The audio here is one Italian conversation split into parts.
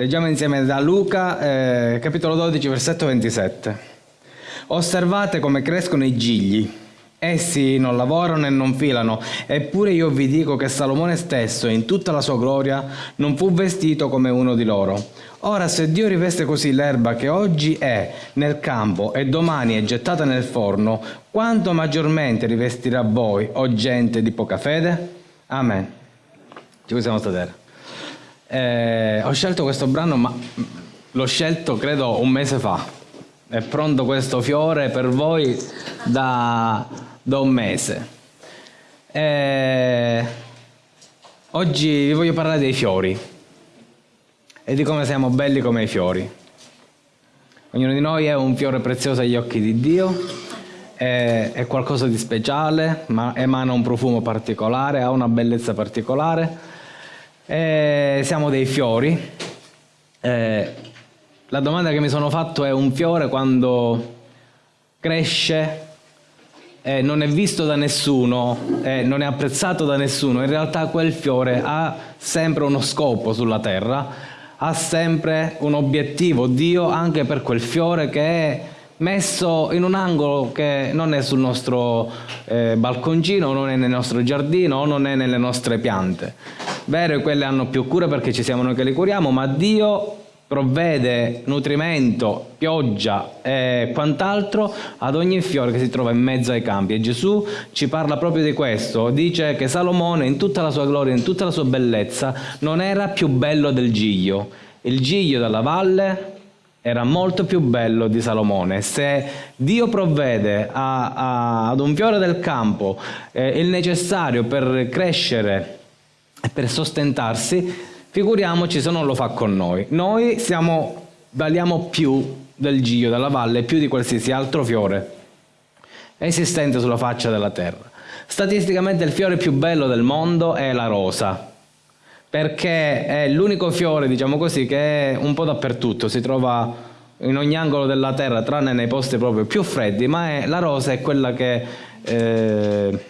Leggiamo insieme da Luca, eh, capitolo 12, versetto 27. Osservate come crescono i gigli. Essi non lavorano e non filano, eppure io vi dico che Salomone stesso, in tutta la sua gloria, non fu vestito come uno di loro. Ora, se Dio riveste così l'erba che oggi è nel campo e domani è gettata nel forno, quanto maggiormente rivestirà voi, o gente di poca fede? Amen. Ci possiamo sedere. Eh, ho scelto questo brano, ma l'ho scelto credo un mese fa. È pronto questo fiore per voi da, da un mese. Eh, oggi vi voglio parlare dei fiori e di come siamo belli come i fiori. Ognuno di noi è un fiore prezioso agli occhi di Dio, è, qualcosa di speciale, ma emana un profumo particolare, ha una bellezza particolare eh, siamo dei fiori. Eh, la domanda che mi sono fatto è un fiore quando cresce eh, non è visto da nessuno, eh, non è apprezzato da nessuno, in realtà quel fiore ha sempre uno scopo sulla terra, ha sempre un obiettivo, Dio anche per quel fiore che è messo in un angolo che non è sul nostro eh, balconcino, non è nel nostro giardino, non è nelle nostre piante. Vero, quelle hanno più cura perché ci siamo noi che le curiamo, ma Dio provvede nutrimento, pioggia e quant'altro ad ogni fiore che si trova in mezzo ai campi. E Gesù ci parla proprio di questo. Dice che Salomone, in tutta la sua gloria, in tutta la sua bellezza, non era più bello del giglio. Il giglio della valle era molto più bello di Salomone. Se Dio provvede a, a, ad un fiore del campo eh, il necessario per crescere per sostentarsi, figuriamoci se non lo fa con noi. Noi siamo, valiamo più del Gio, della valle, più di qualsiasi altro fiore esistente sulla faccia della terra. Statisticamente il fiore più bello del mondo è la rosa, perché è l'unico fiore, diciamo così, che è un po' dappertutto, si trova in ogni angolo della terra, tranne nei posti proprio più freddi, ma è, la rosa è quella che eh,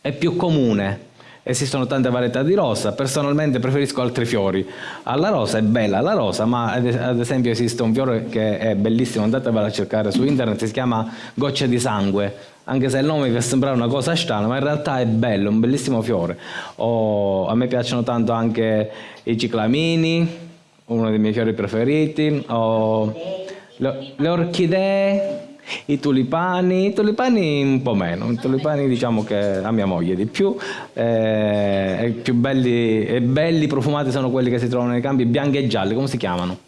è più comune esistono tante varietà di rosa, personalmente preferisco altri fiori. Alla rosa è bella la rosa, ma ad esempio esiste un fiore che è bellissimo, andatevela a cercare su internet, si chiama goccia di sangue, anche se il nome vi sembra una cosa strana, ma in realtà è bello, un bellissimo fiore. O, a me piacciono tanto anche i ciclamini, uno dei miei fiori preferiti, o le, le orchidee, i tulipani, i tulipani un po' meno, i tulipani diciamo che a mia moglie di più, eh, i più belli e belli profumati sono quelli che si trovano nei campi bianchi e gialli, come si chiamano?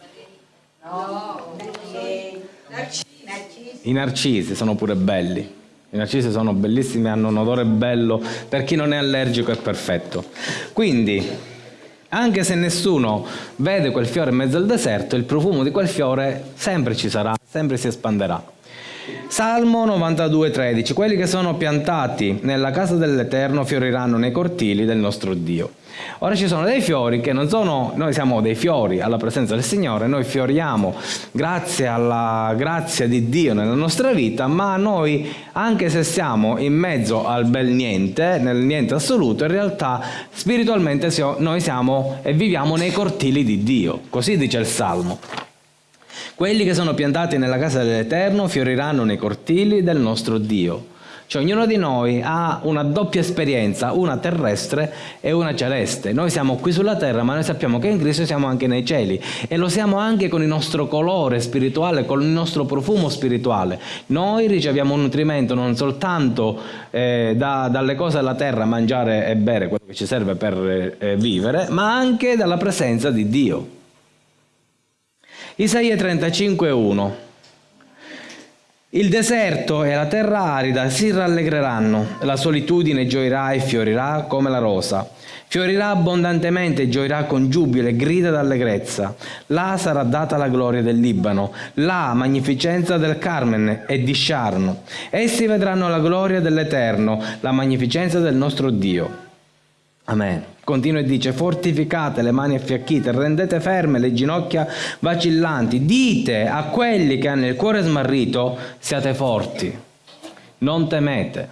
No, I narcisi sono pure belli. I narcisi sono bellissimi, hanno un odore bello, per chi non è allergico è perfetto. Quindi, anche se nessuno vede quel fiore in mezzo al deserto, il profumo di quel fiore sempre ci sarà, sempre si espanderà. Salmo 92,13 Quelli che sono piantati nella casa dell'Eterno fioriranno nei cortili del nostro Dio. Ora ci sono dei fiori che non sono, noi siamo dei fiori alla presenza del Signore, noi fioriamo grazie alla grazia di Dio nella nostra vita, ma noi, anche se siamo in mezzo al bel niente, nel niente assoluto, in realtà spiritualmente noi siamo e viviamo nei cortili di Dio, così dice il Salmo. Quelli che sono piantati nella casa dell'Eterno fioriranno nei cortili del nostro Dio. Cioè ognuno di noi ha una doppia esperienza, una terrestre e una celeste. Noi siamo qui sulla terra, ma noi sappiamo che in Cristo siamo anche nei cieli e lo siamo anche con il nostro colore spirituale, con il nostro profumo spirituale. Noi riceviamo un nutrimento non soltanto eh, da, dalle cose della terra, mangiare e bere quello che ci serve per eh, vivere, ma anche dalla presenza di Dio. Isaia 35,1 Il deserto e la terra arida si rallegreranno, la solitudine gioirà e fiorirà come la rosa. Fiorirà abbondantemente e gioirà con giubilo e grida d'allegrezza. Là sarà data la gloria del Libano, la magnificenza del Carmen e di Sharno. Essi vedranno la gloria dell'Eterno, la magnificenza del nostro Dio. Amen. Continua e dice, fortificate le mani affiacchite, rendete ferme le ginocchia vacillanti, dite a quelli che hanno il cuore smarrito, siate forti, non temete.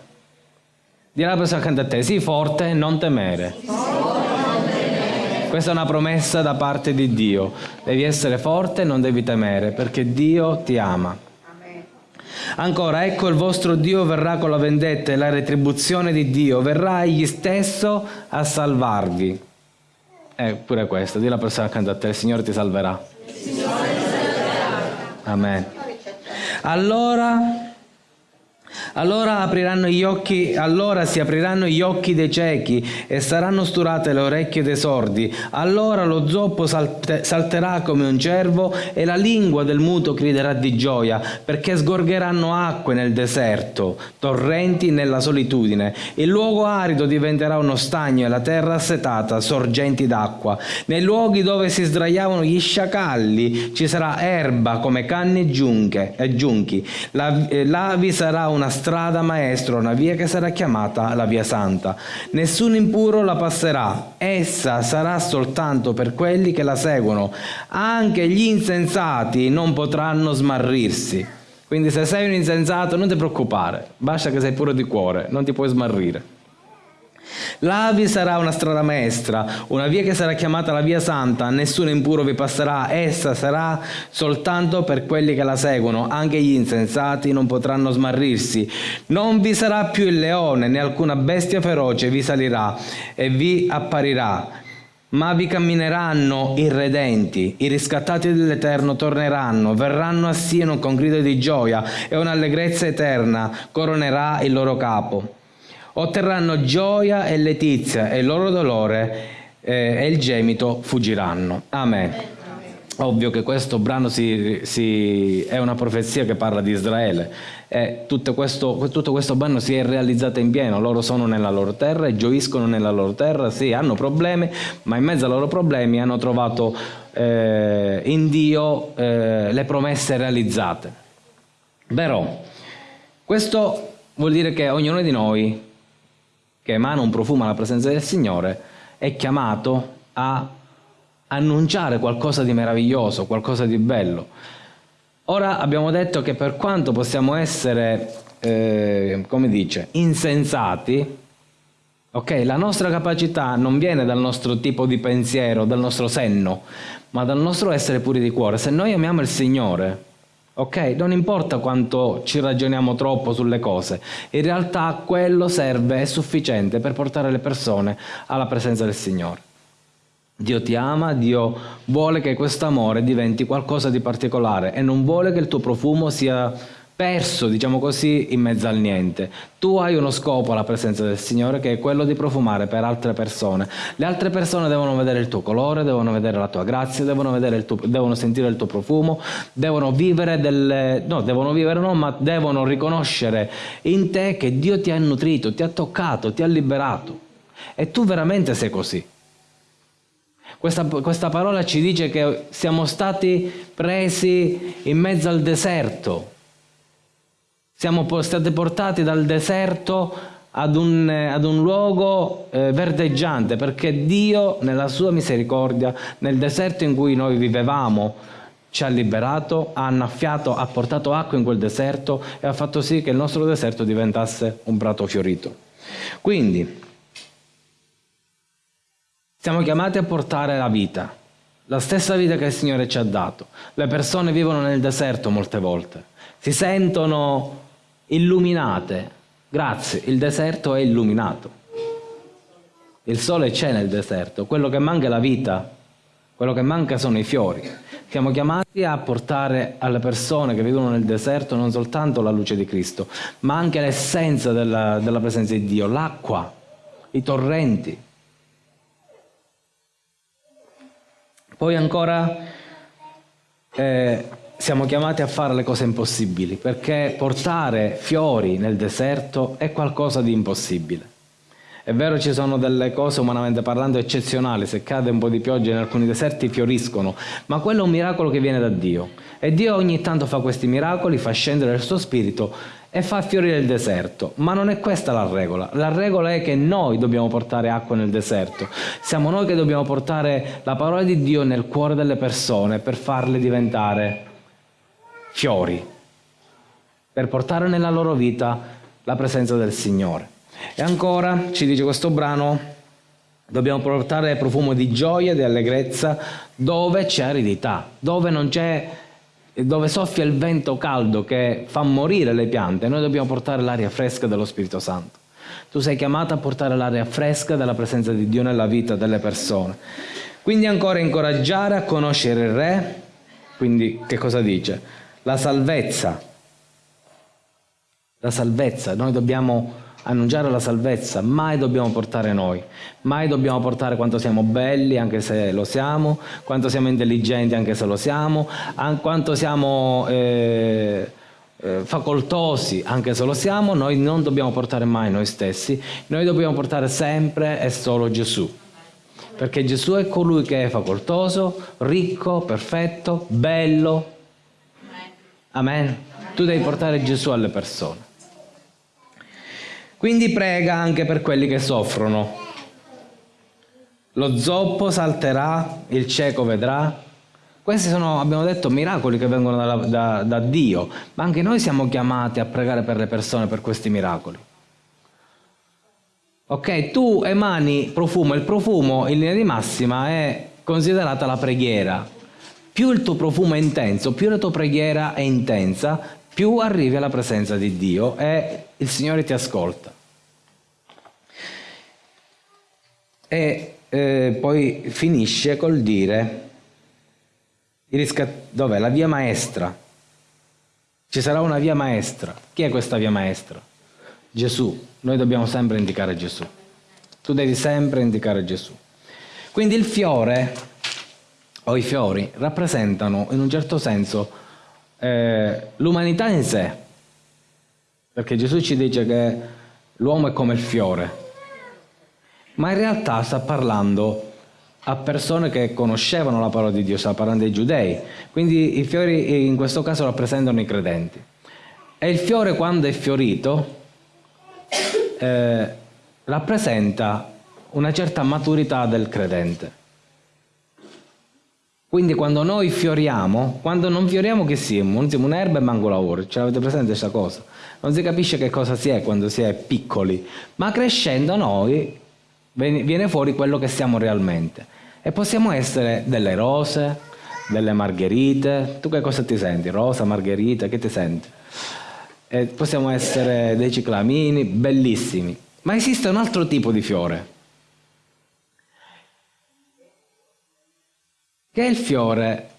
Dirà la persona accanto a te, sii forte, non temere. Questa è una promessa da parte di Dio. Devi essere forte e non devi temere, perché Dio ti ama. Ancora, ecco il vostro Dio verrà con la vendetta e la retribuzione di Dio, verrà egli stesso a salvarvi. Eh, pure questo, di la persona accanto a te, il Signore ti salverà. Il Signore ti salverà. Amen. Allora allora, apriranno gli occhi, allora si apriranno gli occhi dei ciechi e saranno sturate le orecchie dei sordi. Allora lo zoppo salte, salterà come un cervo e la lingua del muto griderà di gioia, perché sgorgeranno acque nel deserto, torrenti nella solitudine. Il luogo arido diventerà uno stagno e la terra assetata, sorgenti d'acqua. Nei luoghi dove si sdraiavano gli sciacalli ci sarà erba come canne e giunchi. La, eh, là vi sarà una strada maestra, una via che sarà chiamata la via santa. Nessun impuro la passerà, essa sarà soltanto per quelli che la seguono. Anche gli insensati non potranno smarrirsi. Quindi se sei un insensato non ti preoccupare, basta che sei puro di cuore, non ti puoi smarrire. Là vi sarà una strada maestra, una via che sarà chiamata la via santa, nessuno impuro vi passerà, essa sarà soltanto per quelli che la seguono, anche gli insensati non potranno smarrirsi. Non vi sarà più il leone, né alcuna bestia feroce vi salirà e vi apparirà. Ma vi cammineranno i redenti, i riscattati dell'Eterno torneranno, verranno a Sieno con grido di gioia e un'allegrezza eterna coronerà il loro capo otterranno gioia e letizia e il loro dolore eh, e il gemito fuggiranno. Amen. Ovvio che questo brano si, si, è una profezia che parla di Israele e tutto questo, tutto questo brano si è realizzato in pieno, loro sono nella loro terra e gioiscono nella loro terra, sì, hanno problemi, ma in mezzo ai loro problemi hanno trovato eh, in Dio eh, le promesse realizzate. Però, questo vuol dire che ognuno di noi che emana un profumo alla presenza del Signore, è chiamato a annunciare qualcosa di meraviglioso, qualcosa di bello. Ora abbiamo detto che per quanto possiamo essere, eh, come dice, insensati, ok, la nostra capacità non viene dal nostro tipo di pensiero, dal nostro senno, ma dal nostro essere puri di cuore. Se noi amiamo il Signore, Ok? Non importa quanto ci ragioniamo troppo sulle cose, in realtà quello serve, è sufficiente per portare le persone alla presenza del Signore. Dio ti ama, Dio vuole che questo amore diventi qualcosa di particolare e non vuole che il tuo profumo sia perso, diciamo così, in mezzo al niente. Tu hai uno scopo alla presenza del Signore che è quello di profumare per altre persone. Le altre persone devono vedere il tuo colore, devono vedere la tua grazia, devono, tuo, devono sentire il tuo profumo, devono vivere delle... no, devono vivere no, ma devono riconoscere in te che Dio ti ha nutrito, ti ha toccato, ti ha liberato. E tu veramente sei così. Questa, questa parola ci dice che siamo stati presi in mezzo al deserto, siamo stati portati dal deserto ad un, ad un luogo eh, verdeggiante perché Dio nella sua misericordia nel deserto in cui noi vivevamo ci ha liberato, ha annaffiato, ha portato acqua in quel deserto e ha fatto sì che il nostro deserto diventasse un prato fiorito. Quindi siamo chiamati a portare la vita, la stessa vita che il Signore ci ha dato. Le persone vivono nel deserto molte volte, si sentono illuminate. Grazie, il deserto è illuminato. Il sole c'è nel deserto, quello che manca è la vita, quello che manca sono i fiori. Siamo chiamati a portare alle persone che vivono nel deserto non soltanto la luce di Cristo, ma anche l'essenza della, della presenza di Dio, l'acqua, i torrenti. Poi ancora eh, siamo chiamati a fare le cose impossibili, perché portare fiori nel deserto è qualcosa di impossibile. È vero ci sono delle cose umanamente parlando eccezionali, se cade un po' di pioggia in alcuni deserti fioriscono, ma quello è un miracolo che viene da Dio. E Dio ogni tanto fa questi miracoli, fa scendere il suo spirito e fa fiorire il deserto. Ma non è questa la regola. La regola è che noi dobbiamo portare acqua nel deserto. Siamo noi che dobbiamo portare la parola di Dio nel cuore delle persone per farle diventare fiori, per portare nella loro vita la presenza del Signore. E ancora ci dice questo brano, Dobbiamo portare profumo di gioia, di allegrezza, dove c'è aridità, dove non c'è dove soffia il vento caldo che fa morire le piante, noi dobbiamo portare l'aria fresca dello Spirito Santo. Tu sei chiamato a portare l'aria fresca della presenza di Dio nella vita delle persone. Quindi ancora incoraggiare a conoscere il Re, quindi che cosa dice? La salvezza. La salvezza, noi dobbiamo annunciare la salvezza, mai dobbiamo portare noi, mai dobbiamo portare quanto siamo belli, anche se lo siamo, quanto siamo intelligenti, anche se lo siamo, quanto siamo eh, eh, facoltosi, anche se lo siamo, noi non dobbiamo portare mai noi stessi, noi dobbiamo portare sempre e solo Gesù. Perché Gesù è colui che è facoltoso, ricco, perfetto, bello. Amen. Tu devi portare Gesù alle persone. Quindi prega anche per quelli che soffrono. Lo zoppo salterà, il cieco vedrà. Questi sono, abbiamo detto, miracoli che vengono da, da, da Dio, ma anche noi siamo chiamati a pregare per le persone per questi miracoli. Ok, tu emani profumo, il profumo in linea di massima è considerata la preghiera. Più il tuo profumo è intenso, più la tua preghiera è intensa, più arrivi alla presenza di Dio e il Signore ti ascolta. E eh, poi finisce col dire, dov'è? La via maestra. Ci sarà una via maestra. Chi è questa via maestra? Gesù. Noi dobbiamo sempre indicare Gesù. Tu devi sempre indicare Gesù. Quindi il fiore, o i fiori, rappresentano in un certo senso eh, l'umanità in sé, perché Gesù ci dice che l'uomo è come il fiore, ma in realtà sta parlando a persone che conoscevano la parola di Dio, sta parlando dei giudei, quindi i fiori in questo caso rappresentano i credenti. E il fiore quando è fiorito eh, rappresenta una certa maturità del credente. Quindi quando noi fioriamo, quando non fioriamo che siamo? Non siamo un'erba e manco lavoro, ce l'avete presente questa cosa? Non si capisce che cosa si è quando si è piccoli, ma crescendo noi viene fuori quello che siamo realmente. E possiamo essere delle rose, delle margherite, tu che cosa ti senti? Rosa, margherita, che ti senti? E possiamo essere dei ciclamini, bellissimi. Ma esiste un altro tipo di fiore, che è il fiore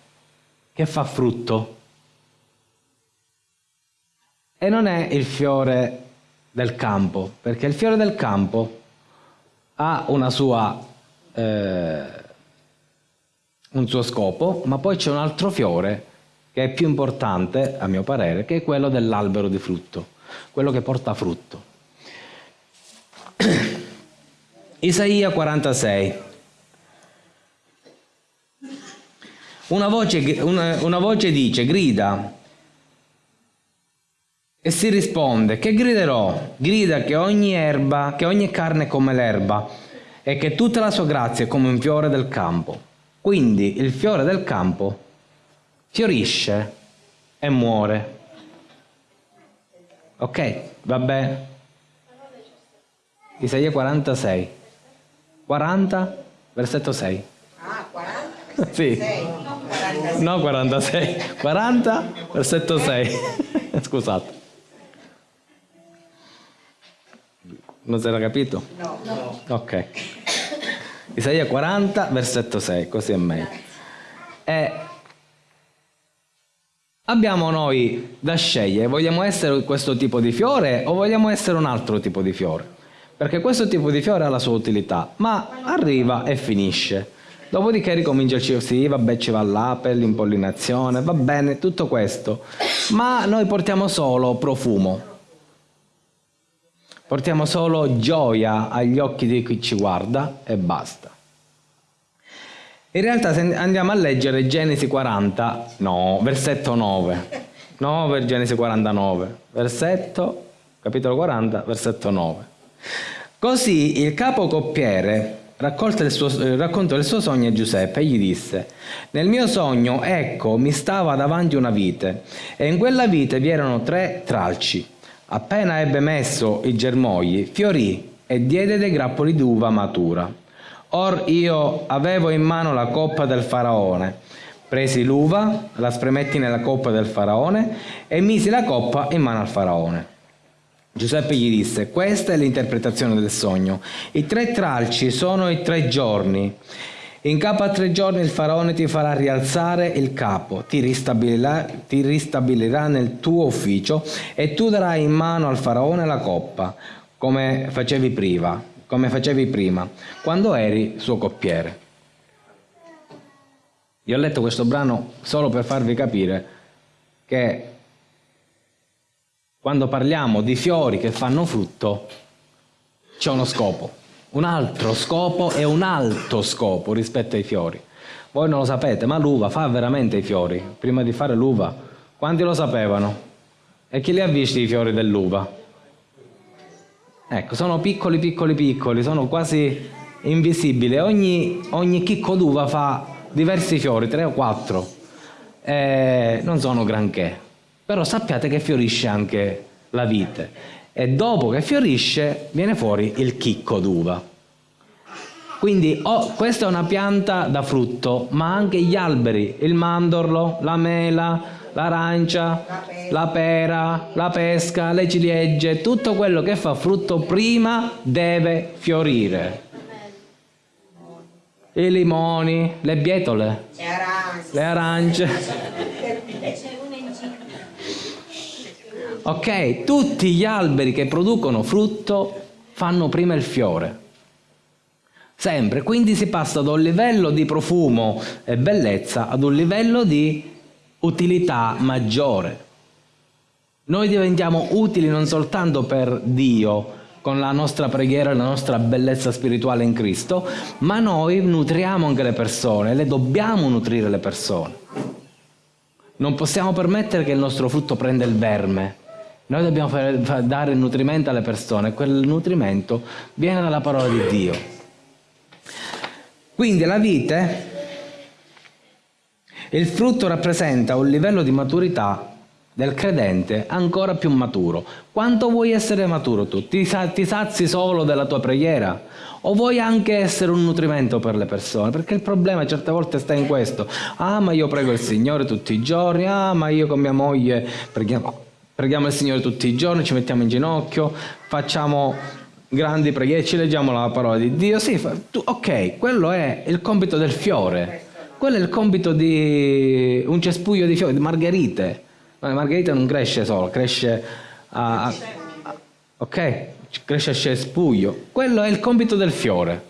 che fa frutto. E non è il fiore del campo, perché il fiore del campo ha una sua, eh, un suo scopo, ma poi c'è un altro fiore che è più importante, a mio parere, che è quello dell'albero di frutto, quello che porta frutto. Isaia 46. Una voce, una, una voce dice, grida, e si risponde, che griderò? Grida che ogni erba, che ogni carne è come l'erba e che tutta la sua grazia è come un fiore del campo. Quindi il fiore del campo fiorisce e muore. Ok, va bene. Isaia 46. 40, versetto 6. Ah, 40? Sì. 6. No, 46. 40, versetto 6. Scusate. Non si era capito? No. no. Ok. Isaia 40, versetto 6, così è meglio. E abbiamo noi da scegliere, vogliamo essere questo tipo di fiore o vogliamo essere un altro tipo di fiore? Perché questo tipo di fiore ha la sua utilità, ma arriva e finisce. Dopodiché ricomincia il ciclo, sì, vabbè ci va l'ape, l'impollinazione, va bene, tutto questo. Ma noi portiamo solo profumo. Portiamo solo gioia agli occhi di chi ci guarda e basta. In realtà se andiamo a leggere Genesi 40, no, versetto 9. No, per Genesi 49, versetto, capitolo 40, versetto 9. Così il capo coppiere il suo, eh, raccontò il suo sogno a Giuseppe e gli disse, nel mio sogno, ecco, mi stava davanti una vite e in quella vite vi erano tre tralci. Appena ebbe messo i germogli, fiorì e diede dei grappoli d'uva matura. Or io avevo in mano la coppa del faraone. Presi l'uva, la spremetti nella coppa del faraone e misi la coppa in mano al faraone. Giuseppe gli disse, questa è l'interpretazione del sogno. I tre tralci sono i tre giorni. In capo a tre giorni il faraone ti farà rialzare il capo, ti ristabilirà, ti ristabilirà nel tuo ufficio e tu darai in mano al faraone la coppa, come facevi prima, come facevi prima, quando eri suo coppiere. Io ho letto questo brano solo per farvi capire che quando parliamo di fiori che fanno frutto c'è uno scopo un altro scopo e un alto scopo rispetto ai fiori. Voi non lo sapete, ma l'uva fa veramente i fiori. Prima di fare l'uva, quanti lo sapevano? E chi li ha visti i fiori dell'uva? Ecco, sono piccoli, piccoli, piccoli, sono quasi invisibili. Ogni, ogni chicco d'uva fa diversi fiori, tre o quattro. Eh, non sono granché, però sappiate che fiorisce anche la vite e dopo che fiorisce viene fuori il chicco d'uva. Quindi oh, questa è una pianta da frutto, ma anche gli alberi, il mandorlo, la mela, l'arancia, la pera, la pesca, le ciliegie, tutto quello che fa frutto prima deve fiorire. I limoni, le bietole, le arance. Ok? Tutti gli alberi che producono frutto fanno prima il fiore. Sempre. Quindi si passa da un livello di profumo e bellezza ad un livello di utilità maggiore. Noi diventiamo utili non soltanto per Dio, con la nostra preghiera e la nostra bellezza spirituale in Cristo, ma noi nutriamo anche le persone, le dobbiamo nutrire le persone. Non possiamo permettere che il nostro frutto prenda il verme, noi dobbiamo fare, dare nutrimento alle persone, quel nutrimento viene dalla parola di Dio. Quindi la vite, il frutto rappresenta un livello di maturità del credente ancora più maturo. Quanto vuoi essere maturo tu? Ti, ti sazi solo della tua preghiera? O vuoi anche essere un nutrimento per le persone? Perché il problema certe volte sta in questo. Ah, ma io prego il Signore tutti i giorni. Ah, ma io con mia moglie preghiamo Preghiamo il Signore tutti i giorni, ci mettiamo in ginocchio, facciamo grandi preghiere, ci leggiamo la parola di Dio. Sì, tu, ok, quello è il compito del fiore. Quello è il compito di un cespuglio di fiori, di margherite. Ma la margherita non cresce solo, cresce a, a ok, cresce a cespuglio. Quello è il compito del fiore.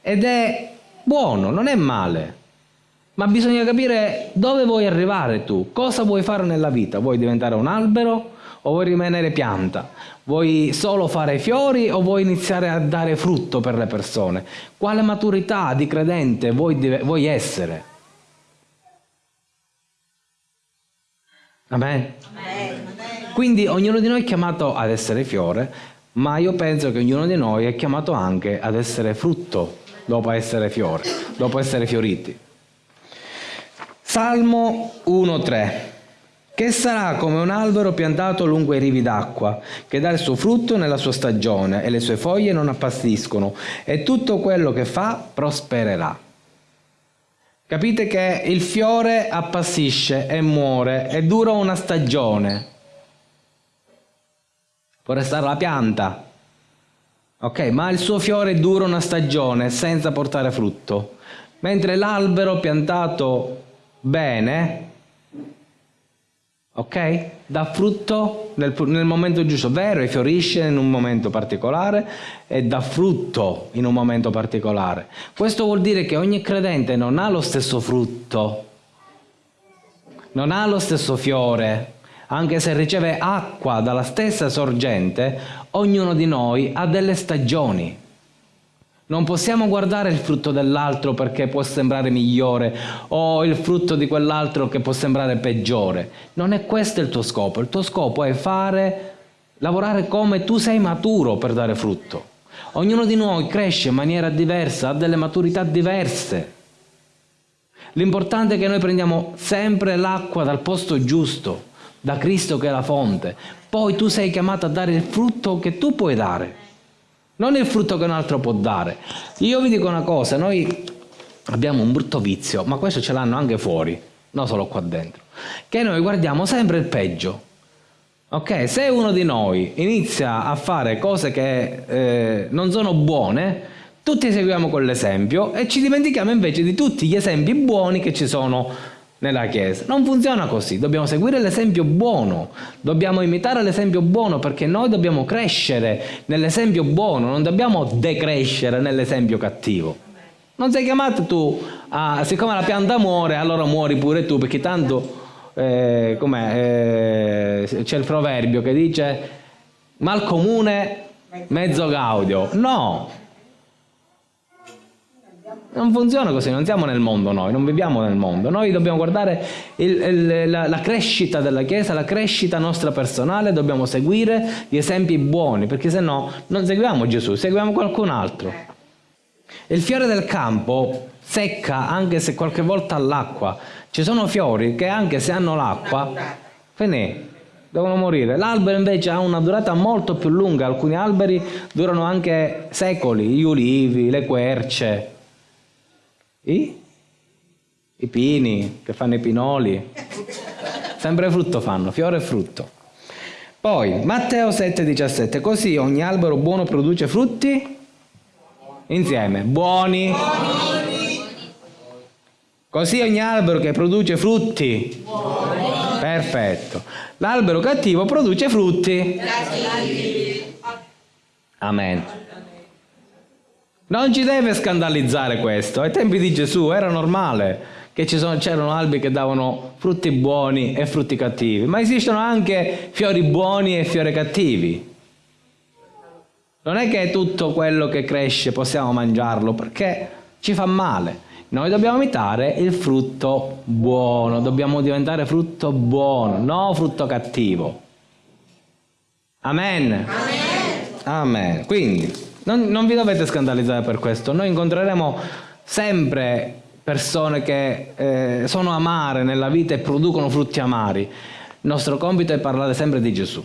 Ed è buono, non è male. Ma bisogna capire dove vuoi arrivare tu, cosa vuoi fare nella vita. Vuoi diventare un albero o vuoi rimanere pianta? Vuoi solo fare fiori o vuoi iniziare a dare frutto per le persone? Quale maturità di credente vuoi, vuoi essere? Amen. Quindi ognuno di noi è chiamato ad essere fiore, ma io penso che ognuno di noi è chiamato anche ad essere frutto dopo essere fiore, dopo essere fioriti. Salmo 1.3 che sarà come un albero piantato lungo i rivi d'acqua, che dà il suo frutto nella sua stagione e le sue foglie non appassiscono e tutto quello che fa prospererà. Capite che il fiore appassisce e muore e dura una stagione. Può restare la pianta, ok, ma il suo fiore dura una stagione senza portare frutto, mentre l'albero piantato bene, ok? Dà frutto nel, nel, momento giusto, vero, e fiorisce in un momento particolare e dà frutto in un momento particolare. Questo vuol dire che ogni credente non ha lo stesso frutto, non ha lo stesso fiore, anche se riceve acqua dalla stessa sorgente, ognuno di noi ha delle stagioni. Non possiamo guardare il frutto dell'altro perché può sembrare migliore o il frutto di quell'altro che può sembrare peggiore. Non è questo il tuo scopo. Il tuo scopo è fare, lavorare come tu sei maturo per dare frutto. Ognuno di noi cresce in maniera diversa, ha delle maturità diverse. L'importante è che noi prendiamo sempre l'acqua dal posto giusto, da Cristo che è la fonte. Poi tu sei chiamato a dare il frutto che tu puoi dare. Non il frutto che un altro può dare. Io vi dico una cosa, noi abbiamo un brutto vizio, ma questo ce l'hanno anche fuori, non solo qua dentro, che noi guardiamo sempre il peggio. Ok, se uno di noi inizia a fare cose che eh, non sono buone, tutti seguiamo quell'esempio e ci dimentichiamo invece di tutti gli esempi buoni che ci sono nella Chiesa. Non funziona così, dobbiamo seguire l'esempio buono, dobbiamo imitare l'esempio buono perché noi dobbiamo crescere nell'esempio buono, non dobbiamo decrescere nell'esempio cattivo. Non sei chiamato tu a, siccome la pianta muore, allora muori pure tu, perché tanto eh, eh, c'è il proverbio che dice mal comune mezzo gaudio. No, non funziona così, non siamo nel mondo noi, non viviamo nel mondo. Noi dobbiamo guardare il, il, la, la, crescita della Chiesa, la crescita nostra personale, dobbiamo seguire gli esempi buoni, perché se no non seguiamo Gesù, seguiamo qualcun altro. Il fiore del campo secca anche se qualche volta ha l'acqua. Ci sono fiori che anche se hanno l'acqua, finì, devono morire. L'albero invece ha una durata molto più lunga, alcuni alberi durano anche secoli, gli ulivi, le querce. I? I pini che fanno i pinoli. Sempre frutto fanno, fiore e frutto. Poi, Matteo 7,17. Così ogni albero buono produce frutti? Insieme. Buoni. Buoni. Così ogni albero che produce frutti? Buoni. Perfetto. L'albero cattivo produce frutti? Cattivi. Amen. Non ci deve scandalizzare questo. Ai tempi di Gesù era normale che c'erano alberi che davano frutti buoni e frutti cattivi, ma esistono anche fiori buoni e fiori cattivi. Non è che tutto quello che cresce possiamo mangiarlo perché ci fa male. Noi dobbiamo imitare il frutto buono, dobbiamo diventare frutto buono, non frutto cattivo. Amen. Amen. Amen. Quindi non, non vi dovete scandalizzare per questo, noi incontreremo sempre persone che eh, sono amare nella vita e producono frutti amari. Il nostro compito è parlare sempre di Gesù.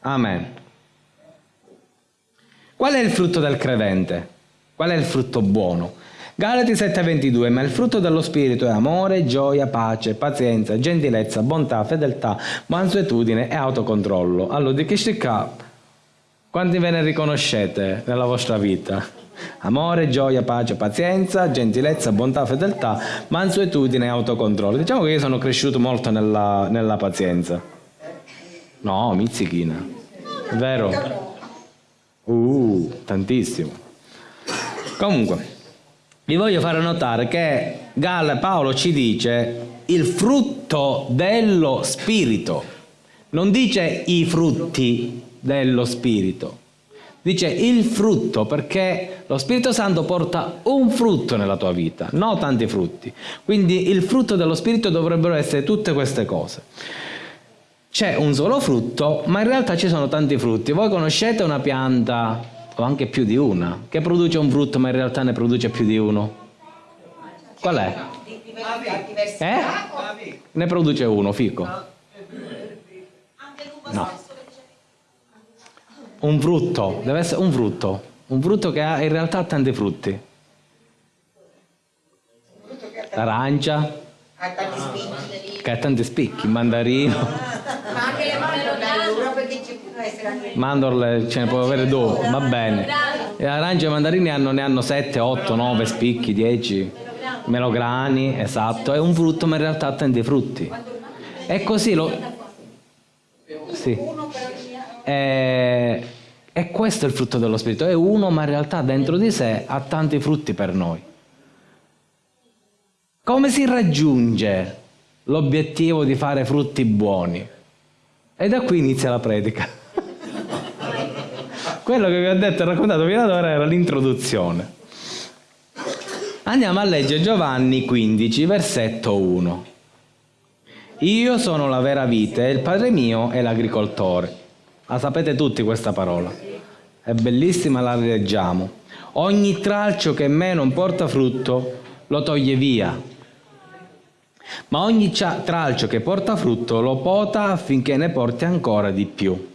Amen. Qual è il frutto del credente? Qual è il frutto buono? Galati 7:22, ma il frutto dello Spirito è amore, gioia, pace, pazienza, gentilezza, bontà, fedeltà, mansuetudine e autocontrollo. Allora, di che si capa? Quanti ve ne riconoscete nella vostra vita? Amore, gioia, pace, pazienza, gentilezza, bontà, fedeltà, mansuetudine e autocontrollo. Diciamo che io sono cresciuto molto nella, nella pazienza. No, mizzichina. Vero? Uh, tantissimo. Comunque, vi voglio fare notare che Galla Paolo ci dice il frutto dello spirito. Non dice i frutti dello Spirito. Dice il frutto perché lo Spirito Santo porta un frutto nella tua vita, non tanti frutti. Quindi il frutto dello Spirito dovrebbero essere tutte queste cose. C'è un solo frutto, ma in realtà ci sono tanti frutti. Voi conoscete una pianta, o anche più di una, che produce un frutto ma in realtà ne produce più di uno? Qual è? Eh? Ne produce uno, fico. No un frutto, deve essere un frutto, un frutto che ha in realtà tanti frutti. L'arancia, che ha tanti spicchi, il mandarino. Ma anche le mandorle, mandorle ce ne può avere due, va bene. Le arance e i mandarini hanno, ne hanno 7, 8, 9 spicchi, 10 melograni, esatto, è un frutto ma in realtà ha tanti frutti. E così lo... Sì. E, e questo è il frutto dello Spirito, è uno ma in realtà dentro di sé ha tanti frutti per noi. Come si raggiunge l'obiettivo di fare frutti buoni? E da qui inizia la predica. Quello che vi ho detto e raccontato fino ad ora era l'introduzione. Andiamo a leggere Giovanni 15, versetto 1. Io sono la vera vite il Padre mio è l'agricoltore. La sapete tutti questa parola. È bellissima, la rileggiamo. Ogni tralcio che in me non porta frutto lo toglie via. Ma ogni tralcio che porta frutto lo pota affinché ne porti ancora di più.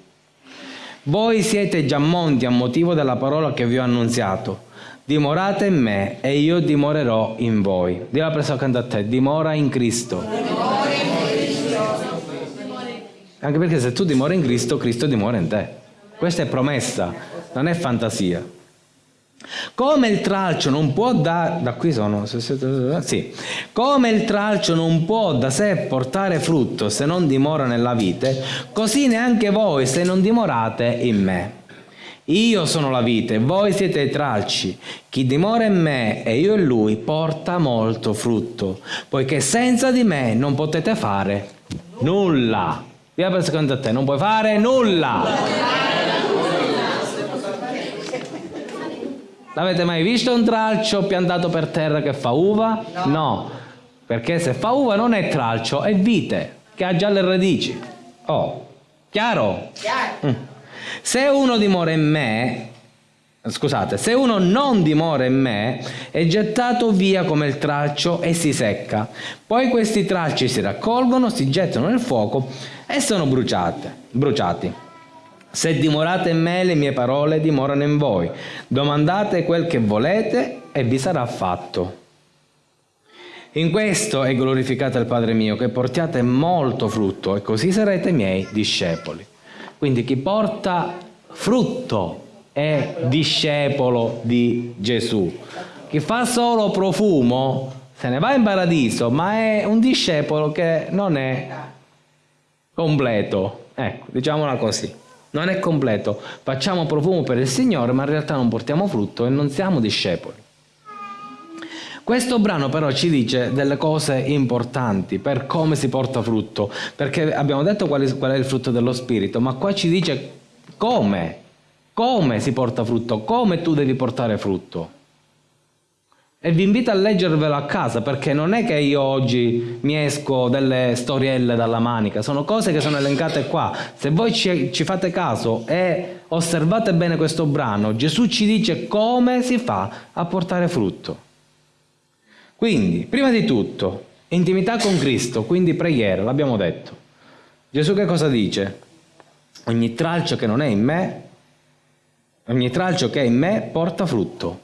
Voi siete già monti a motivo della parola che vi ho annunziato. Dimorate in me e io dimorerò in voi. Dì la persona accanto a te, dimora in Cristo. Anche perché se tu dimori in Cristo, Cristo dimora in te. Questa è promessa, non è fantasia. Come il tralcio non può da, da qui sono, sì. Come il tralcio non può da sé portare frutto se non dimora nella vite, così neanche voi se non dimorate in me. Io sono la vite, voi siete i tralci. Chi dimora in me e io in lui porta molto frutto, poiché senza di me non potete fare nulla. Via per secondo a te, non puoi fare nulla. L'avete mai visto un tralcio piantato per terra che fa uva? No. no. Perché se fa uva non è tralcio, è vite, che ha già le radici. Oh, chiaro? Chiaro. Mm. Se uno dimora in me, scusate, se uno non dimora in me, è gettato via come il tralcio e si secca. Poi questi tralci si raccolgono, si gettano nel fuoco e sono bruciate, bruciati. Se dimorate in me, le mie parole dimorano in voi. Domandate quel che volete e vi sarà fatto. In questo è glorificato il Padre mio, che portiate molto frutto e così sarete miei discepoli. Quindi chi porta frutto è discepolo di Gesù. Chi fa solo profumo se ne va in paradiso, ma è un discepolo che non è completo. Ecco, diciamola così non è completo. Facciamo profumo per il Signore, ma in realtà non portiamo frutto e non siamo discepoli. Questo brano però ci dice delle cose importanti per come si porta frutto, perché abbiamo detto qual è, qual è il frutto dello Spirito, ma qua ci dice come, come si porta frutto, come tu devi portare frutto. E vi invito a leggervelo a casa perché non è che io oggi mi esco delle storielle dalla manica, sono cose che sono elencate qua. Se voi ci, ci, fate caso e osservate bene questo brano, Gesù ci dice come si fa a portare frutto. Quindi, prima di tutto, intimità con Cristo, quindi preghiera, l'abbiamo detto. Gesù che cosa dice? Ogni tralcio che non è in me, ogni tralcio che è in me porta frutto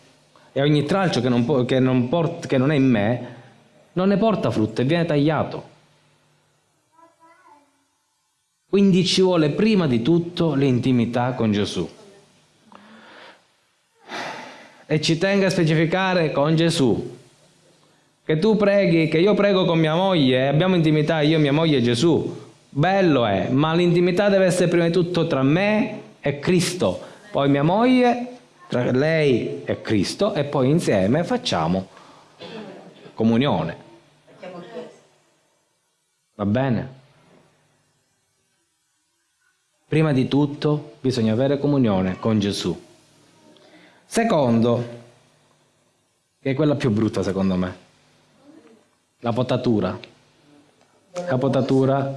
e ogni tralcio che non, che non, port, che non è in me non ne porta frutto e viene tagliato. Quindi ci vuole prima di tutto l'intimità con Gesù. E ci tengo a specificare con Gesù. Che tu preghi, che io prego con mia moglie abbiamo intimità io, mia moglie e Gesù. Bello è, ma l'intimità deve essere prima di tutto tra me e Cristo. Poi mia moglie tra lei e Cristo e poi insieme facciamo comunione. Va bene? Prima di tutto bisogna avere comunione con Gesù. Secondo, che è quella più brutta secondo me, la potatura. La potatura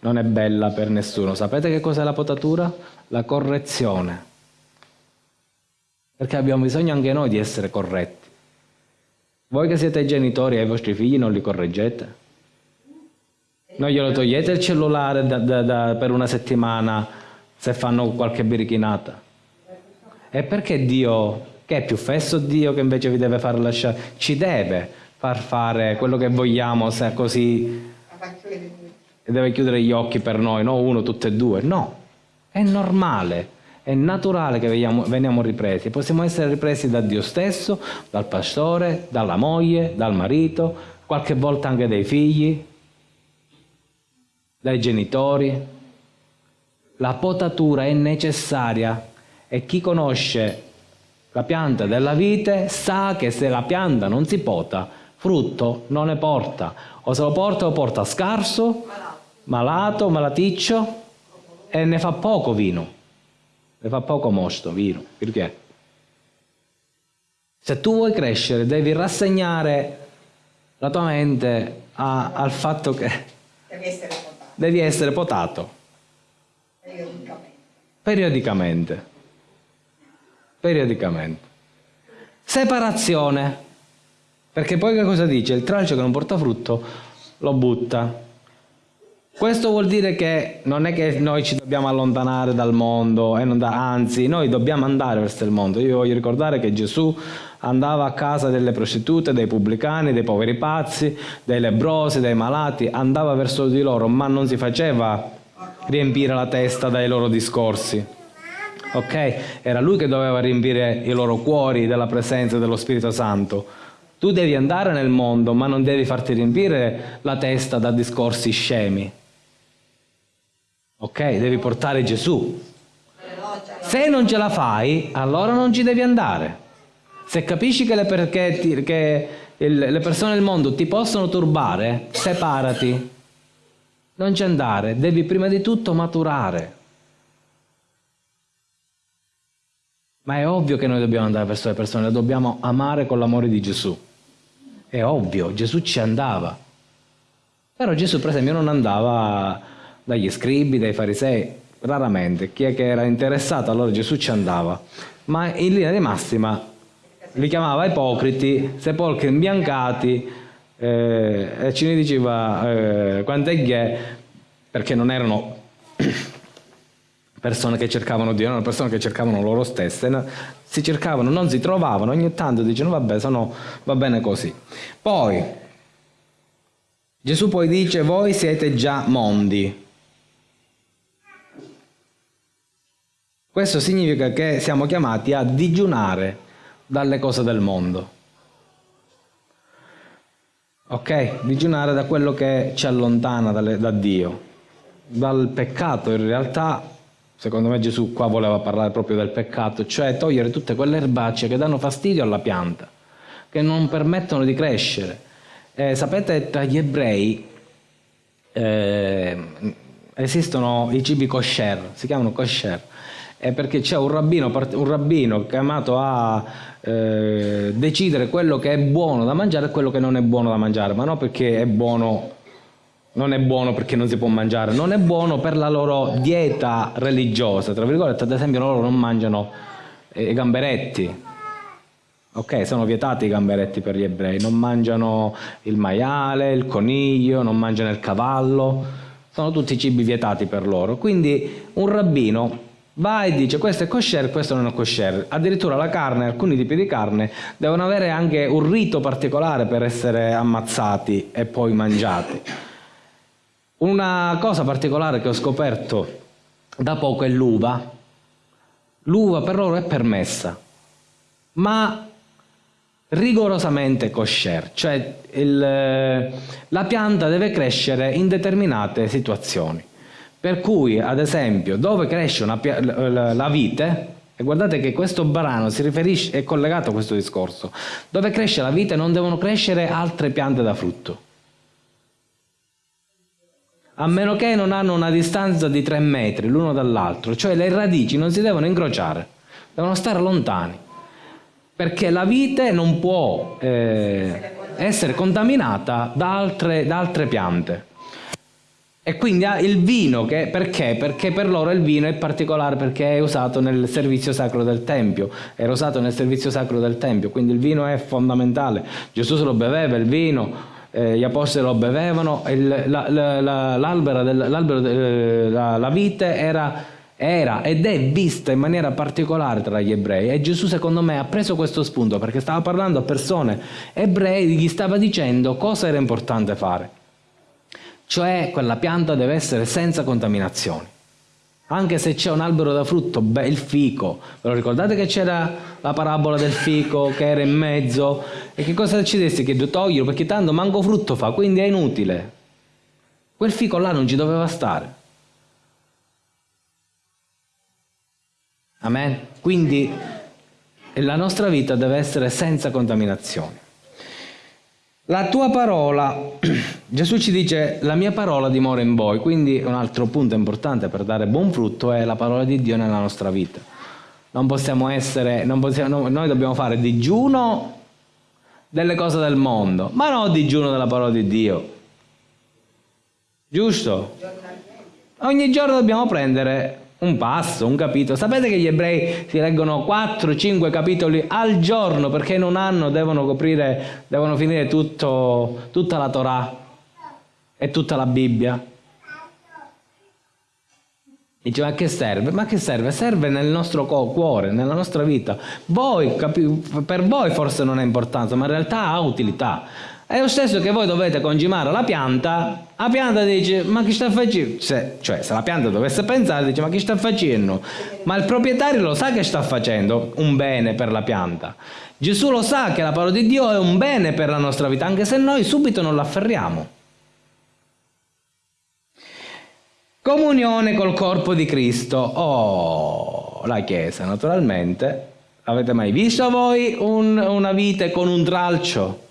non è bella per nessuno. Sapete che cos'è la potatura? La correzione perché abbiamo bisogno anche noi di essere corretti. Voi che siete genitori ai vostri figli non li correggete? Non glielo togliete il cellulare da, da, da, per una settimana se fanno qualche birichinata? E perché Dio, che è più fesso Dio che invece vi deve far lasciare, ci deve far fare quello che vogliamo se così deve chiudere gli occhi per noi, no uno, tutte e due? No, è normale è naturale che veniamo, veniamo ripresi, possiamo essere ripresi da Dio stesso, dal pastore, dalla moglie, dal marito, qualche volta anche dai figli, dai genitori. La potatura è necessaria e chi conosce la pianta della vite sa che se la pianta non si pota, frutto non ne porta, o se lo porta lo porta scarso, malato, malaticcio e ne fa poco vino ne fa poco mosto, vino, perché? Se tu vuoi crescere devi rassegnare la tua mente a, al fatto che devi essere potato. Devi essere potato. Periodicamente. Periodicamente. Periodicamente. Separazione. Perché poi che cosa dice? Il tralcio che non porta frutto lo butta. Questo vuol dire che non è che noi ci dobbiamo allontanare dal mondo, da, anzi noi dobbiamo andare verso il mondo. Io voglio ricordare che Gesù andava a casa delle prostitute, dei pubblicani, dei poveri pazzi, dei lebrosi, dei malati, andava verso di loro, ma non si faceva riempire la testa dai loro discorsi. Ok? Era lui che doveva riempire i loro cuori della presenza dello Spirito Santo. Tu devi andare nel mondo, ma non devi farti riempire la testa da discorsi scemi. Ok? Devi portare Gesù. Se non ce la fai, allora non ci devi andare. Se capisci che le, perché, che le persone del mondo ti possono turbare, separati. Non ci andare, devi prima di tutto maturare. Ma è ovvio che noi dobbiamo andare verso le persone, le dobbiamo amare con l'amore di Gesù. È ovvio, Gesù ci andava. Però Gesù, per esempio, non andava dagli scribi, dai farisei, raramente. Chi è che era interessato, allora Gesù ci andava. Ma in linea di massima li chiamava ipocriti, sepolcri imbiancati, eh, e ci ne diceva eh, quante ghe, perché non erano persone che cercavano Dio, erano persone che cercavano loro stesse, si cercavano, non si trovavano, ogni tanto dicono vabbè, sono, va bene così. Poi, Gesù poi dice, voi siete già mondi, Questo significa che siamo chiamati a digiunare dalle cose del mondo. Ok? Digiunare da quello che ci allontana dalle, da Dio, dal peccato. In realtà, secondo me Gesù qua voleva parlare proprio del peccato, cioè togliere tutte quelle erbacce che danno fastidio alla pianta, che non permettono di crescere. Eh, sapete, tra gli ebrei eh, esistono i cibi kosher, si chiamano kosher è perché c'è un rabbino, un rabbino chiamato a eh, decidere quello che è buono da mangiare e quello che non è buono da mangiare, ma non perché è buono, non è buono perché non si può mangiare, non è buono per la loro dieta religiosa, tra virgolette, ad esempio loro non mangiano eh, i gamberetti, ok, sono vietati i gamberetti per gli ebrei, non mangiano il maiale, il coniglio, non mangiano il cavallo, sono tutti cibi vietati per loro, quindi un rabbino va e dice questo è kosher, questo non è kosher. Addirittura la carne, alcuni tipi di carne, devono avere anche un rito particolare per essere ammazzati e poi mangiati. Una cosa particolare che ho scoperto da poco è l'uva. L'uva per loro è permessa, ma rigorosamente kosher, cioè il, la pianta deve crescere in determinate situazioni. Per cui, ad esempio, dove cresce una, la, vite, e guardate che questo brano si riferisce, è collegato a questo discorso, dove cresce la vite non devono crescere altre piante da frutto. A meno che non hanno una distanza di 3 metri l'uno dall'altro, cioè le radici non si devono incrociare, devono stare lontani, perché la vite non può eh, essere contaminata da altre, da altre piante. E quindi il vino, che, perché? Perché per loro il vino è particolare perché è usato nel servizio sacro del Tempio, era usato nel servizio sacro del Tempio, quindi il vino è fondamentale. Gesù se lo beveva il vino, eh, gli apostoli lo bevevano, il, la, la, la, l'albero, del, l'albero de, la, la vite era, era ed è vista in maniera particolare tra gli ebrei e Gesù secondo me ha preso questo spunto perché stava parlando a persone ebrei, gli stava dicendo cosa era importante fare cioè quella pianta deve essere senza contaminazioni. Anche se c'è un albero da frutto, beh, il fico, ve lo ricordate che c'era la parabola del fico che era in mezzo? E che cosa ci decidessi che toglierlo? Perché tanto manco frutto fa, quindi è inutile. Quel fico là non ci doveva stare. Amen? Quindi la nostra vita deve essere senza contaminazioni. La tua parola, Gesù ci dice, la mia parola dimora in voi, quindi un altro punto importante per dare buon frutto è la parola di Dio nella nostra vita. Non possiamo essere, non possiamo, noi dobbiamo fare digiuno delle cose del mondo, ma non digiuno della parola di Dio. Giusto? Ogni giorno dobbiamo prendere un passo, un capitolo. Sapete che gli ebrei si leggono 4-5 capitoli al giorno perché in un anno devono coprire, devono finire tutto, tutta la Torah e tutta la Bibbia. Dice, ma che serve? Ma che serve? Serve nel nostro cuore, nella nostra vita. Voi, per voi forse non ha importanza, ma in realtà ha utilità. È lo stesso che voi dovete concimare la pianta, la pianta dice, ma che sta facendo? Se, cioè, se la pianta dovesse pensare, dice, ma che sta facendo? Ma il proprietario lo sa che sta facendo un bene per la pianta. Gesù lo sa che la parola di Dio è un bene per la nostra vita, anche se noi subito non l'afferriamo. Comunione col corpo di Cristo. Oh, la Chiesa, naturalmente. Avete mai visto voi un, una vite con un tralcio?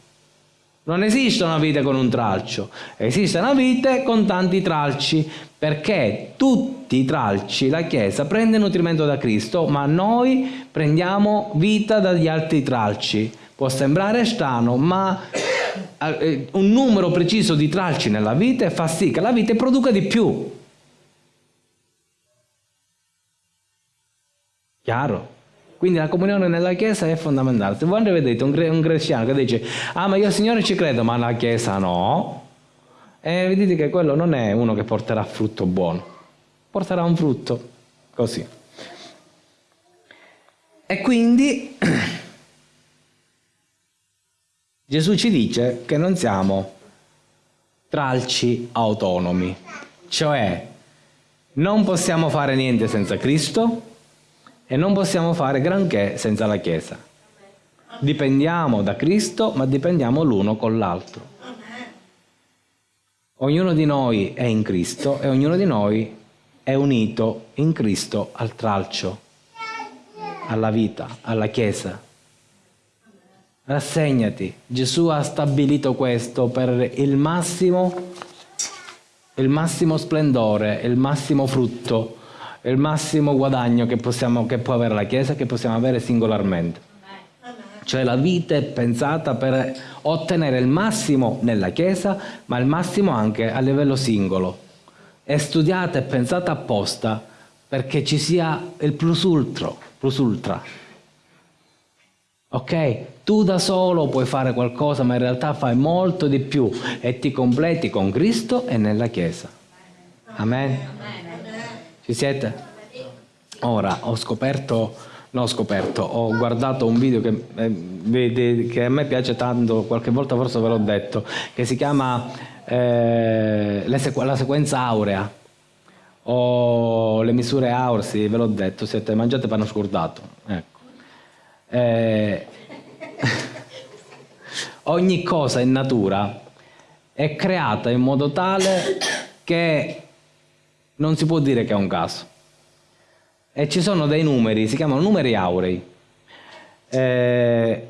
Non esiste una vite con un tralcio, esiste una vite con tanti tralci, perché tutti i tralci, la Chiesa prende nutrimento da Cristo, ma noi prendiamo vita dagli altri tralci. Può sembrare strano, ma eh, un numero preciso di tralci nella vite fa sì che la vite produca di più. Chiaro? Quindi la comunione nella Chiesa è fondamentale. Se voi vedete un, un cristiano che dice, ah ma io Signore ci credo, ma la Chiesa no, e vedete che quello non è uno che porterà frutto buono, porterà un frutto così. E quindi Gesù ci dice che non siamo tralci autonomi, cioè non possiamo fare niente senza Cristo, e non possiamo fare granché senza la Chiesa. Dipendiamo da Cristo, ma dipendiamo l'uno con l'altro. Ognuno di noi è in Cristo e ognuno di noi è unito in Cristo al tralcio, alla vita, alla Chiesa. Rassegnati, Gesù ha stabilito questo per il massimo, il massimo splendore, il massimo frutto il massimo guadagno che, possiamo, che può avere la Chiesa, che possiamo avere singolarmente. Cioè la vita è pensata per ottenere il massimo nella Chiesa, ma il massimo anche a livello singolo. È studiata e pensata apposta perché ci sia il plus ultra. Plus ultra. Ok? Tu da solo puoi fare qualcosa, ma in realtà fai molto di più e ti completi con Cristo e nella Chiesa. Amen. Amen. Ci siete? Ora ho scoperto, no ho scoperto, ho guardato un video che, eh, che, a me piace tanto, qualche volta forse ve l'ho detto, che si chiama eh, La sequenza aurea o le misure auree, sì, ve l'ho detto, siete mangiate panno scordato. Ecco. Eh, ogni cosa in natura è creata in modo tale che non si può dire che è un caso. E ci sono dei numeri, si chiamano numeri aurei, eh,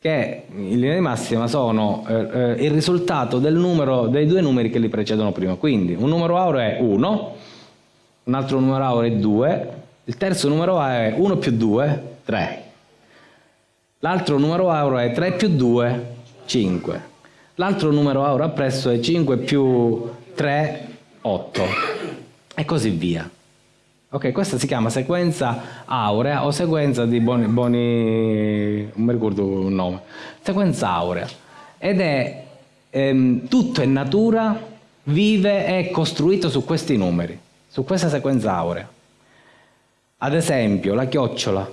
che in linea di massima sono eh, eh il risultato del numero, dei due numeri che li precedono prima. Quindi un numero aureo è 1, un altro numero aureo è 2, il terzo numero aureo è 1 più 2, 3. L'altro numero aureo è 3 più 2, 5. L'altro numero aureo appresso è 5 più 3, 8 e così via. Ok, questa si chiama sequenza aurea o sequenza di Boni, boni non mi ricordo il nome, sequenza aurea ed è ehm, tutto in natura, vive e costruito su questi numeri, su questa sequenza aurea. Ad esempio la chiocciola,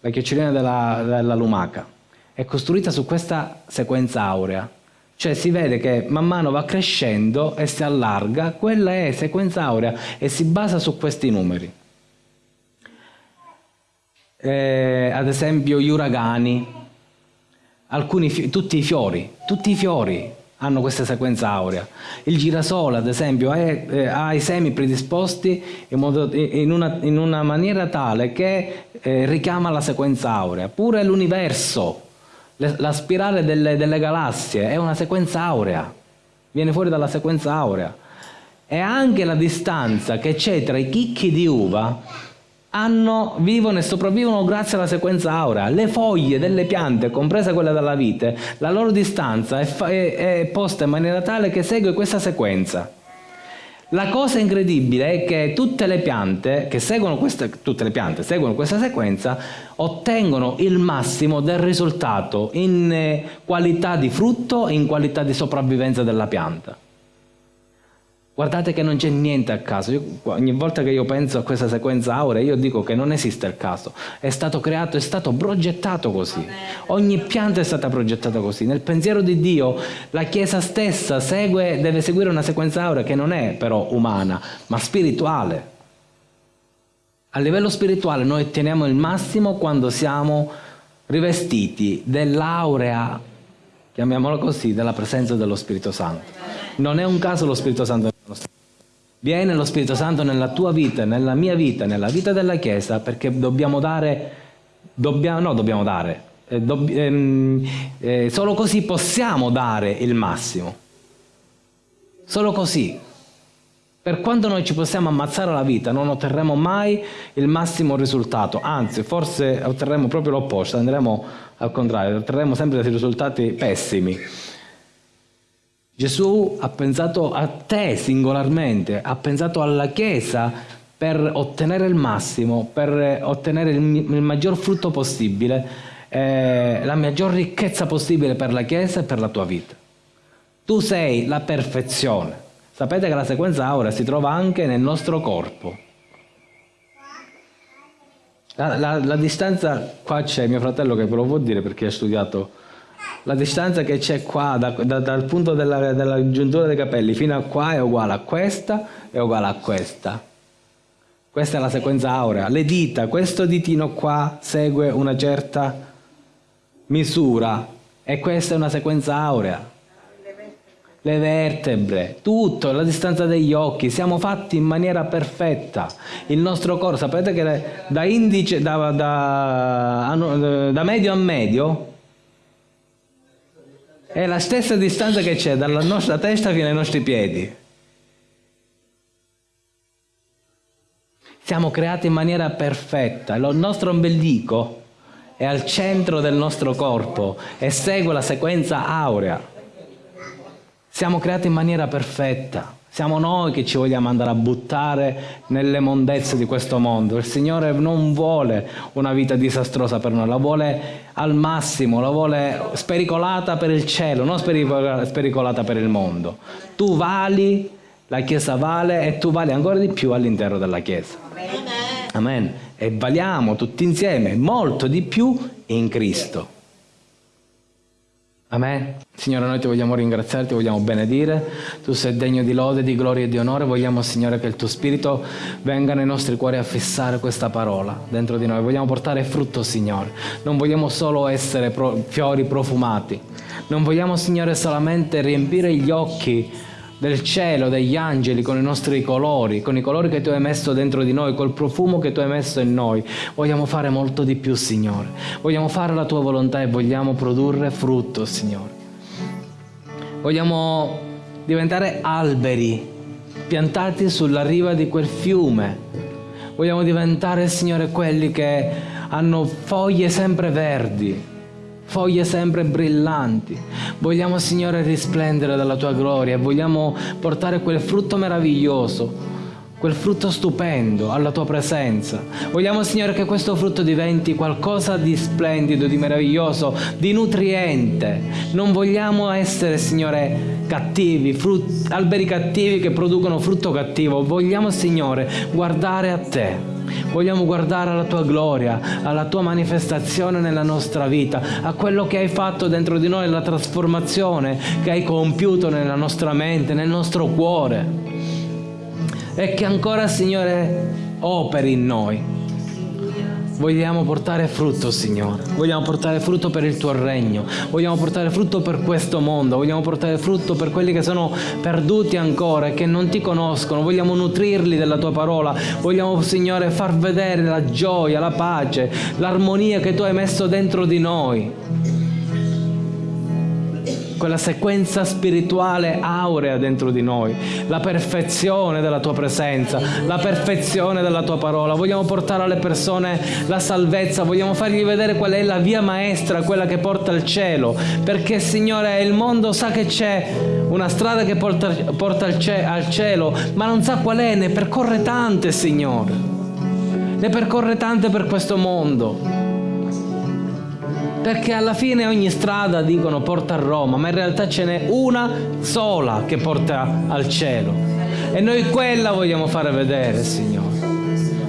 la chiocciolina della, della lumaca, è costruita su questa sequenza aurea cioè si vede che man mano va crescendo e si allarga, quella è sequenza aurea e si basa su questi numeri. Eh, ad esempio gli uragani, alcuni, tutti i fiori, tutti i fiori hanno questa sequenza aurea. Il girasole, ad esempio, è, eh, ha i semi predisposti in, modo, in, una, in una, maniera tale che eh, richiama la sequenza aurea. Pure l'universo la spirale delle, delle galassie è una sequenza aurea, viene fuori dalla sequenza aurea. E anche la distanza che c'è tra i chicchi di uva hanno, vivono e sopravvivono grazie alla sequenza aurea. Le foglie delle piante, compresa quella della vite, la loro distanza è, è, è posta in maniera tale che segue questa sequenza. La cosa incredibile è che tutte le piante che seguono questa, piante seguono questa sequenza ottengono il massimo del risultato in eh, qualità di frutto e in qualità di sopravvivenza della pianta. Guardate che non c'è niente a caso. Io, ogni volta che io penso a questa sequenza aurea, io dico che non esiste il caso. È stato creato, è stato progettato così. Ogni pianta è stata progettata così. Nel pensiero di Dio la Chiesa stessa segue, deve seguire una sequenza aurea che non è però umana, ma spirituale. A livello spirituale noi otteniamo il massimo quando siamo rivestiti dell'aurea, chiamiamola così, della presenza dello Spirito Santo. Non è un caso lo Spirito Santo Viene lo Spirito Santo nella tua vita, nella mia vita, nella vita della Chiesa, perché dobbiamo dare, dobbiamo, no dobbiamo dare, eh, dobb, ehm, eh, solo così possiamo dare il massimo. Solo così. Per quanto noi ci possiamo ammazzare la vita, non otterremo mai il massimo risultato, anzi, forse otterremo proprio l'opposto, andremo al contrario, otterremo sempre dei risultati pessimi. Gesù ha pensato a te singolarmente, ha pensato alla Chiesa per ottenere il massimo, per ottenere il, il maggior frutto possibile, eh, la maggior ricchezza possibile per la Chiesa e per la tua vita. Tu sei la perfezione. Sapete che la sequenza aurea si trova anche nel nostro corpo. La, la, la distanza, qua c'è mio fratello che ve lo può dire perché ha studiato la distanza che c'è qua da, da, dal punto della, della giuntura dei capelli fino a qua è uguale a questa è uguale a questa. Questa è la sequenza aurea. Le dita, questo ditino qua segue una certa misura e questa è una sequenza aurea. Le vertebre, tutto, la distanza degli occhi, siamo fatti in maniera perfetta. Il nostro corpo, sapete che da indice, da, da, da medio a medio, è la stessa distanza che c'è dalla nostra testa fino ai nostri piedi. Siamo creati in maniera perfetta. Il nostro ombelico è al centro del nostro corpo e segue la sequenza aurea. Siamo creati in maniera perfetta. Siamo noi che ci vogliamo andare a buttare nelle mondezze di questo mondo. Il Signore non vuole una vita disastrosa per noi, la vuole al massimo, la vuole spericolata per il cielo, non spericolata per il mondo. Tu vali, la Chiesa vale e tu vali ancora di più all'interno della Chiesa. Amen. E valiamo tutti insieme molto di più in Cristo. Amen. Signore, noi ti vogliamo ringraziare, ti vogliamo benedire. Tu sei degno di lode, di gloria e di onore. Vogliamo, Signore, che il tuo Spirito venga nei nostri cuori a fissare questa parola dentro di noi. Vogliamo portare frutto, Signore. Non vogliamo solo essere pro fiori profumati. Non vogliamo, Signore, solamente riempire gli occhi del cielo, degli angeli, con i nostri colori, con i colori che tu hai messo dentro di noi, col profumo che tu hai messo in noi. Vogliamo fare molto di più, Signore. Vogliamo fare la tua volontà e vogliamo produrre frutto, Signore. Vogliamo diventare alberi piantati sulla riva di quel fiume. Vogliamo diventare, Signore, quelli che hanno foglie sempre verdi, foglie sempre brillanti. Vogliamo, Signore, risplendere dalla tua gloria vogliamo portare quel frutto meraviglioso quel frutto stupendo alla tua presenza. Vogliamo, Signore, che questo frutto diventi qualcosa di splendido, di meraviglioso, di nutriente. Non vogliamo essere, Signore, cattivi, alberi cattivi che producono frutto cattivo. Vogliamo, Signore, guardare a te Vogliamo guardare alla tua gloria, alla tua manifestazione nella nostra vita, a quello che hai fatto dentro di noi, la trasformazione che hai compiuto nella nostra mente, nel nostro cuore. E che ancora, Signore, operi in noi Vogliamo portare frutto, Signore. Vogliamo portare frutto per il tuo regno. Vogliamo portare frutto per questo mondo. Vogliamo portare frutto per quelli che sono perduti ancora e che non ti conoscono. Vogliamo nutrirli della tua parola. Vogliamo, Signore, far vedere la gioia, la pace, l'armonia che tu hai messo dentro di noi quella sequenza spirituale aurea dentro di noi, la perfezione della tua presenza, la perfezione della tua parola. Vogliamo portare alle persone la salvezza, vogliamo fargli vedere qual è la via maestra, quella che porta al cielo, perché Signore il mondo sa che c'è una strada che porta, porta al, al cielo, ma non sa qual è, ne percorre tante, Signore. Ne percorre tante per questo mondo perché alla fine ogni strada dicono porta a Roma, ma in realtà ce n'è una sola che porta al cielo. E noi quella vogliamo fare vedere, Signore.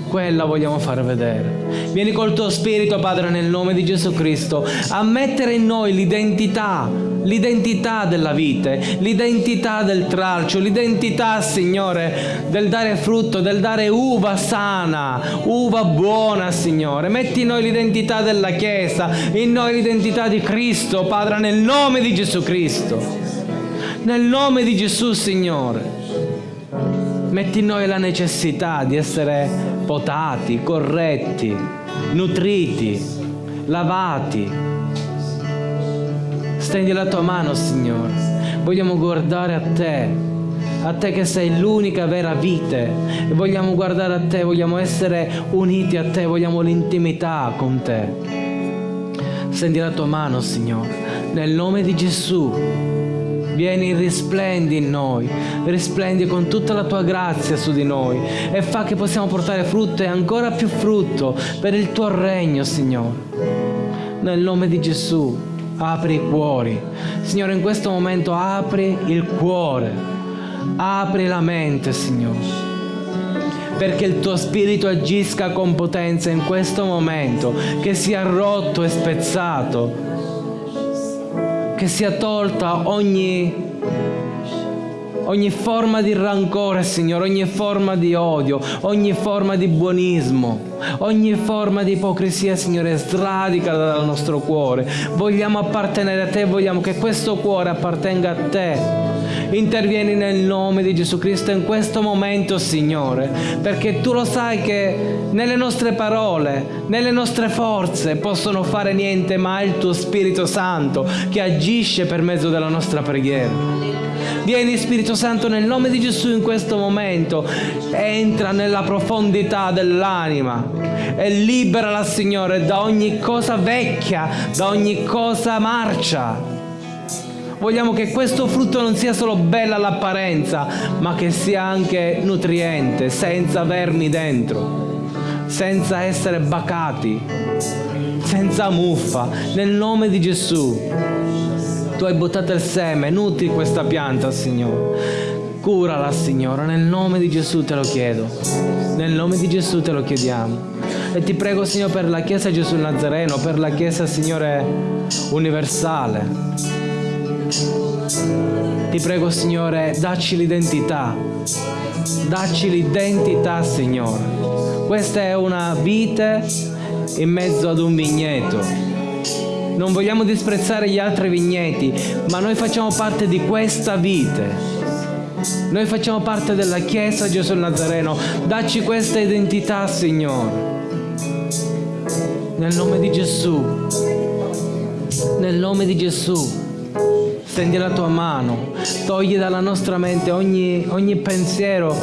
Quella vogliamo far vedere. Vieni col tuo spirito, Padre, nel nome di Gesù Cristo, a mettere in noi l'identità, l'identità della vite, l'identità del tralcio, l'identità, Signore, del dare frutto, del dare uva sana, uva buona, Signore. Metti in noi l'identità della Chiesa, in noi l'identità di Cristo, Padre, nel nome di Gesù Cristo. Nel nome di Gesù, Signore. Metti in noi la necessità di essere potati, corretti, nutriti, lavati. Stendi la tua mano, Signore. Vogliamo guardare a te, a te che sei l'unica vera vite. Vogliamo guardare a te, vogliamo essere uniti a te, vogliamo l'intimità con te. Stendi la tua mano, Signore, nel nome di Gesù. Vieni, risplendi in noi, risplendi con tutta la tua grazia su di noi e fa che possiamo portare frutto e ancora più frutto per il tuo regno, Signore. Nel nome di Gesù, apri i cuori. Signore, in questo momento apri il cuore, apri la mente, Signore perché il tuo spirito agisca con potenza in questo momento, che sia rotto e spezzato che sia tolta ogni, ogni forma di rancore, Signore, ogni forma di odio, ogni forma di buonismo, ogni forma di ipocrisia, Signore, sradica dal nostro cuore. Vogliamo appartenere a te, vogliamo che questo cuore appartenga a te. Intervieni nel nome di Gesù Cristo in questo momento, Signore, perché tu lo sai che nelle nostre parole, nelle nostre forze possono fare niente, ma è il tuo Spirito Santo che agisce per mezzo della nostra preghiera. Vieni Spirito Santo nel nome di Gesù in questo momento, entra nella profondità dell'anima e liberala Signore da ogni cosa vecchia, da ogni cosa marcia Vogliamo che questo frutto non sia solo bello all'apparenza, ma che sia anche nutriente, senza vermi dentro, senza essere bacati, senza muffa, nel nome di Gesù. Tu hai buttato il seme, nutri questa pianta, Signore. Curala, Signore, nel nome di Gesù te lo chiedo. Nel nome di Gesù te lo chiediamo. E ti prego, Signore, per la Chiesa Gesù Nazareno, per la Chiesa, Signore, universale ti prego Signore, dacci l'identità, dacci l'identità Signore. Questa è una vite in mezzo ad un vigneto. Non vogliamo disprezzare gli altri vigneti, ma noi facciamo parte di questa vite. Noi facciamo parte della Chiesa Gesù Nazareno. Dacci questa identità, Signore. Nel nome di Gesù. Nel nome di Gesù stendi la tua mano, togli dalla nostra mente ogni, ogni pensiero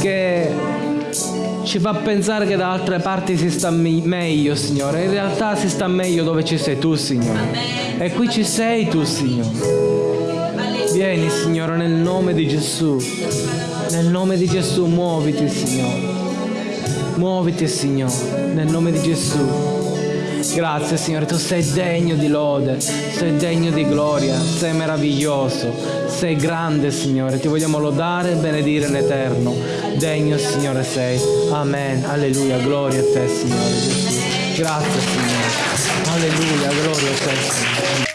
che ci fa pensare che da altre parti si sta meglio, Signore. In realtà si sta meglio dove ci sei tu, Signore. E qui ci sei tu, Signore. Vieni, Signore, nel nome di Gesù. Nel nome di Gesù, muoviti, Signore. Muoviti, Signore, nel nome di Gesù. Grazie Signore, tu sei degno di lode, sei degno di gloria, sei meraviglioso, sei grande Signore, ti vogliamo lodare e benedire in eterno. Degno Signore sei. Amen. Alleluia, gloria a te Signore. Grazie Signore. Alleluia, gloria a te Signore.